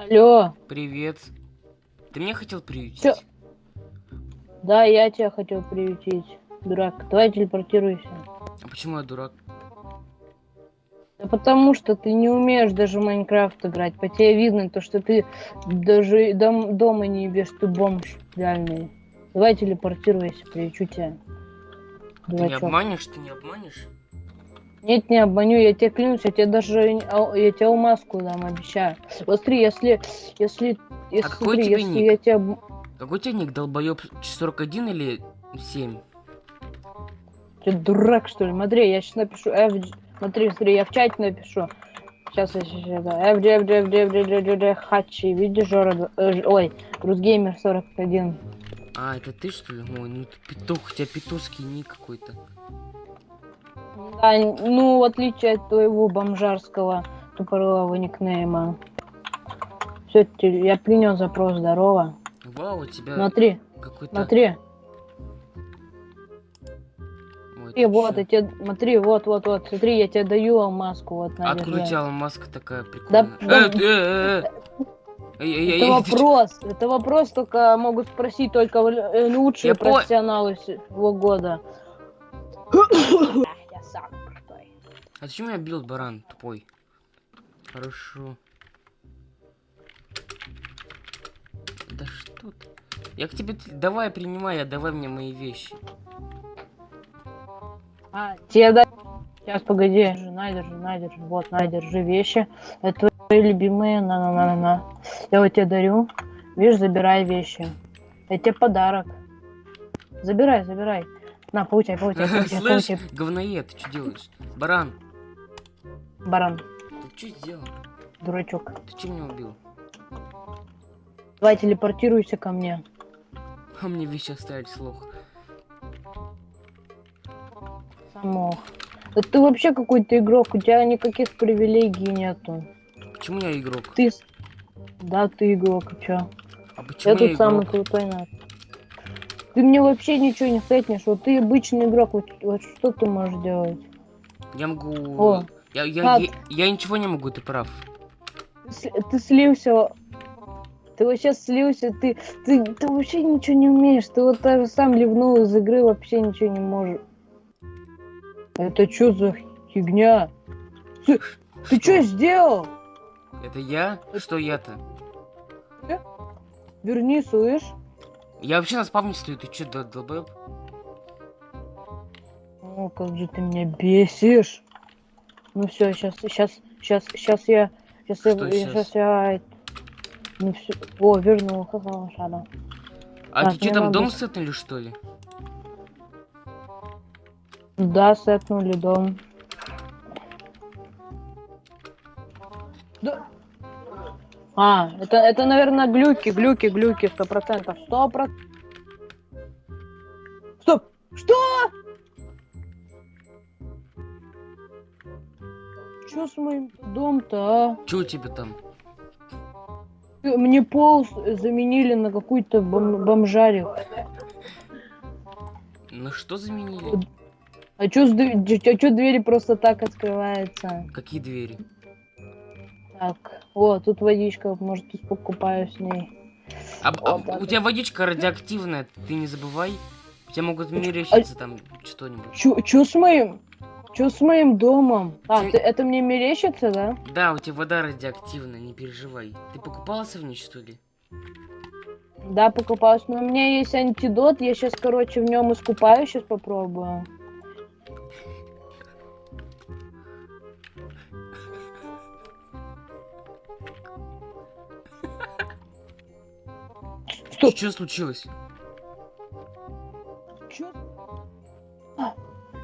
Алло, Привет. Ты меня хотел приютить? Чё? да, я тебя хотел приютить. Дурак, давай телепортируйся. А почему я дурак? Да потому что ты не умеешь даже в Майнкрафт играть. По тебе видно то, что ты даже дом- дома не ебешь, ты бомж реальный. Давай телепортируйся, приючу тебя. Ты не обманешь, ты не обманешь? Нет, не обманю, я тебе клянусь, я тебе даже а, я тебе маску дам, обещаю. Смотри, если, если, если, какой смотри, тебе если ник? я тебя... Какой у тебя ник, долбоёб 41 или 7? Ты дурак, что ли? Смотри, я сейчас напишу FG... Смотри, смотри, я в чате напишу. Сейчас я сейчас это. FG, FG, FG, FG, FG, FG, Хачи, видишь, Жора... э, Ой, Русгеймер 41. А, это ты что ли? Ой, ну петух, у тебя петушский ник какой-то. Да, ну, в отличие от твоего бомжарского тупорылого никнейма. Все, я принял запрос, здорово. Вау, у тебя Смотри, какой-то... смотри. Ой, ты вот, я тебе, смотри, вот, вот, вот, смотри, я тебе даю алмазку, вот, на, Откуда у тебя маска такая прикольная? да, Э, э, э, э. Это вопрос, это вопрос только могут спросить только э, лучшие профессионалы всего года. Я. А зачем меня бил баран тупой? Хорошо. Да что ты? Я к тебе... Давай, принимай, отдавай мне мои вещи. А, тебе да... Сейчас, погоди, держи, на, держи, на, держи, вот, на, держи вещи. Это твои любимые, на-на-на-на-на. Я вот тебе дарю. Видишь, забирай вещи. Это тебе подарок. Забирай, забирай. На, получай, получай, получай, Слышь, получай, говноед, ты что делаешь? Баран, баран, ты что сделал? дурачок. Ты чем меня убил? Давай телепортируйся ко мне. А мне вещи оставить слух. Самох. Да ты вообще какой-то игрок, у тебя никаких привилегий нету. Почему я игрок? Ты... Да, ты игрок, а чё? А почему Я тут самый игрок? крутой на. Ты мне вообще ничего не сетнешь, вот ты обычный игрок, вот, вот что ты можешь делать? Я могу... О, я, я, я, я ничего не могу, ты прав. Ты, слился, ты вообще слился, ты, ты, ты вообще ничего не умеешь, ты вот даже сам ливнул из игры, вообще ничего не можешь. Это что за фигня? Ты, ты что сделал? Это я? Что я-то? Верни, слышь? Я вообще на спавне стою, ты чё, дол- долбоёб? О, как же ты меня бесишь. Ну все, сейчас, сейчас, сейчас, сейчас я, сейчас я, Что я- щас? сейчас я, ну все, о, вернул, ха-ха, лошара. А Так, ты что мне там дом с- сетнули, что ли? Да, сетнули дом. Да. А, это, это, наверное, глюки, глюки, глюки, сто процентов, сто процентов. Что с моим дом-то, а? Чё у тебя там? Мне пол заменили на какую-то бом- бомжарик. На что заменили? А чё, дв- чё- двери просто так открываются? Какие двери? Так, о, тут водичка, может, тут покупаю с ней. А, а Вот так у тебя водичка радиоактивная, ты не забывай. Тебе могут мерещиться там что-нибудь. Чё, чё с моим? Чё с моим домом? А, Ты- ты- это мне мерещится, да? Да, у тебя вода радиоактивная, не переживай. Ты покупался в ней, что ли? Да, покупаюсь, но у меня есть антидот, я сейчас, короче, в нем искупаюсь, сейчас попробую. Стоп, Что случилось?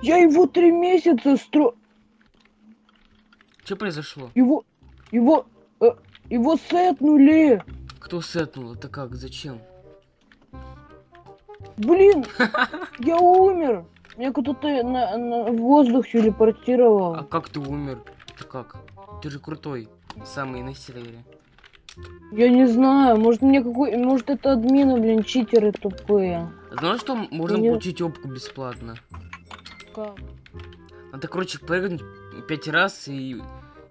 Я его три месяца стро... Что произошло? Его... Его... э, его сетнули! Кто сетнул? Это как? Зачем? Блин, я умер. Меня кто-то на, на воздух телепортировал. А как ты умер? Ты как? Ты же крутой. Самый на сервере. Я не знаю, может мне какой... Может это админы, блин, читеры тупые. Знаешь, что можно Не- получить опку бесплатно? Как? Надо, короче, прыгнуть пять раз и...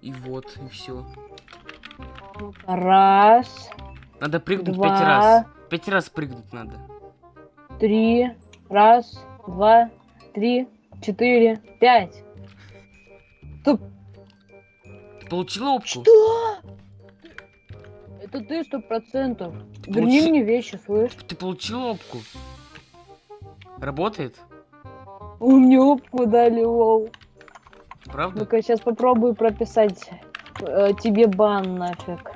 И вот, и все. Раз, Надо прыгнуть Два. пять раз. Пять раз прыгнуть надо. три, раз, два, три, четыре, пять. Стоп, Ты получила опку? что? Это ты сто процентов. Верни Получи- мне вещи, слышь? Ты получила опку? Работает? У меня опку дали, лол. Правда? Ну-ка, сейчас попробую прописать э, тебе бан нафиг.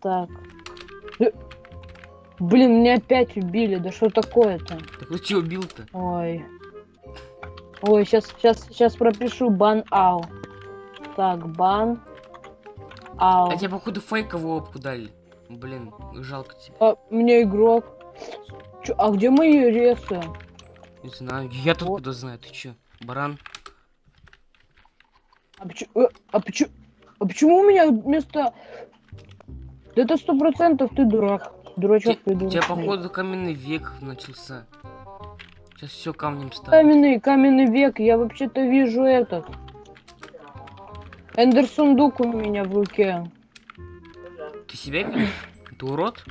Так. Э, Блин, меня опять убили. Да что такое-то? Так ты что убил-то? Ой. Ой, сейчас, сейчас, сейчас пропишу бан ау. Так, бан ау. А тебе, походу, фейковую опку дали. Блин, жалко тебя. А, мне игрок. Чё, а где мои ресы? Не знаю. Я тут Вот. куда знаю. Ты чё? Баран? А почему, а почему, а почему у меня вместо... Да это сто процентов ты дурак. Дурачок У придурок. тебя, походу, каменный век начался. Сейчас все камнем станет. Каменный, каменный век, я вообще-то вижу этот. Эндер сундук у меня в руке. Ты себя видишь? Ты урод?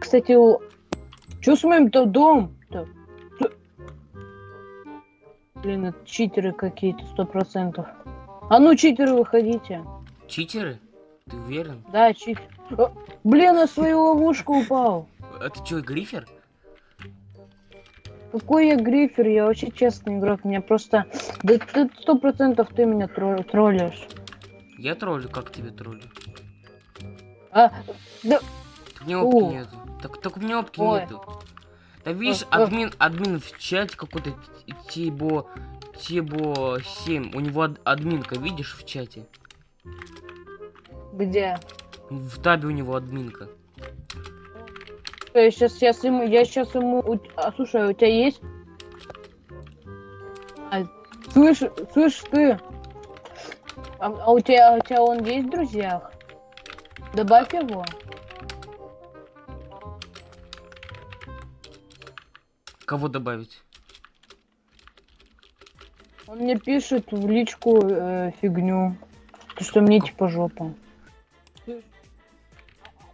Кстати, что с моим-то домом-то? Т- Блин, это читеры какие-то, сто процентов. А ну, читеры, выходите. Читеры? Ты уверен? Да, читер. А, Блин, на свою ловушку упал. А ты чё, грифер? Какой я грифер, я вообще честный игрок, меня просто... Да ты сто процентов ты меня тро- троллишь. Я троллю, как тебе троллю? А, да, Так у меня опки О. нету. Так, так у меня опки Ой. нету. Да видишь, а. админ, админ в чате какой-то Тибо, Тибо 7. У него ад- админка, видишь, в чате? где? В табе у него админка. Я сейчас, сейчас ему, я сейчас ему... А, слушай, у тебя есть? А, слышь, слышь ты? А, а у тебя, а у тебя он есть в друзьях? Добавь его. Кого добавить? Он мне пишет в личку э, фигню. То, что мне типа жопа.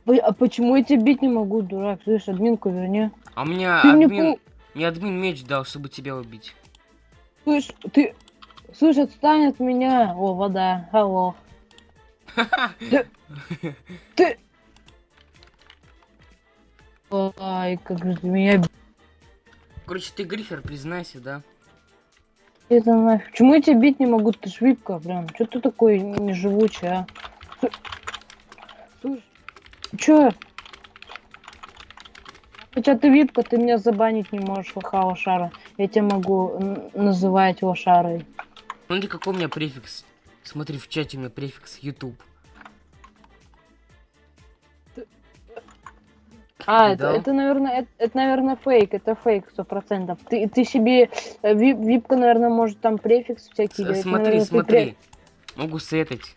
А почему я тебя бить не могу, дурак? Слышь, админку верни. А Ты мне админ... пол- Мне админ меч дал, чтобы тебя убить. Слышь, ты... Слышь, отстань от меня. О, вода. Алло. Ты... Ты... Ай, как же меня Короче, ты грифер, признайся, да? Это нафиг. Почему я тебя бить не могу? Ты ж випка, прям. Че ты такой неживучий, а? Слушай, чё? Хотя ты випка, ты меня забанить не можешь, лоха лошара. Я тебя могу называть лошарой. Смотри, какой у меня префикс. Смотри, в чате у меня префикс YouTube. А, это, это, наверное, это, это, наверное, фейк, это фейк, сто процентов. Ты, ты себе, э, вип- випка, наверное, может там префикс всякий С- смотри, Наверное, ты смотри. Могу сетать.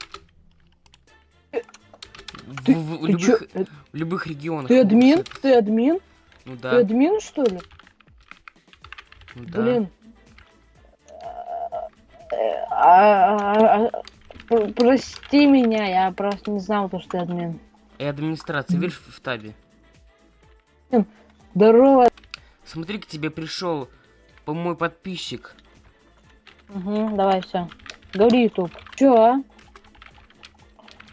В, Ты- в- в Ты, любых, э, в любых регионах. ты могу админ? сетать. Ты админ? Ну Ты да. админ, что ли? ну да. Блин. А- а- а- пр- Прости меня, я просто не знал, то, что ты админ. И администрация, видишь, в табе. Здорово. Смотри, к тебе пришел по мой подписчик. Угу, давай, все. Говори, Ютуб. Чё, а?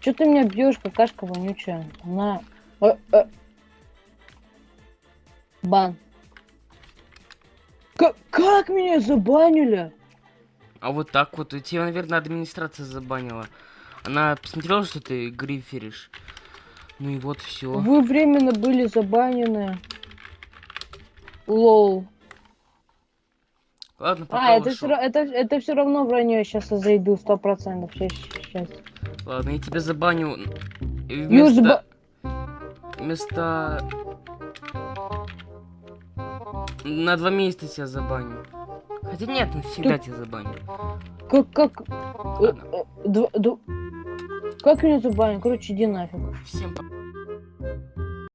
Чё ты меня бьешь, какашка вонючая? На. Э, э. Бан. Как, как меня забанили? А вот так вот. Тебя, наверное, администрация забанила. Она посмотрела, что ты гриферишь. Ну и вот все. Вы временно были забанены. Лоу. Ладно, пока А, это все, это, это все равно вранье, сейчас я зайду, сто процентов. Сейчас, сейчас. Ладно, я тебя забаню. Ну, Вместо... Вместо... На два месяца тебя забаню. Хотя нет, навсегда тебя забаню. Как, как, э, Ладно. э, дв- дв- как меня забанили? Короче, иди нафиг. Всем пока.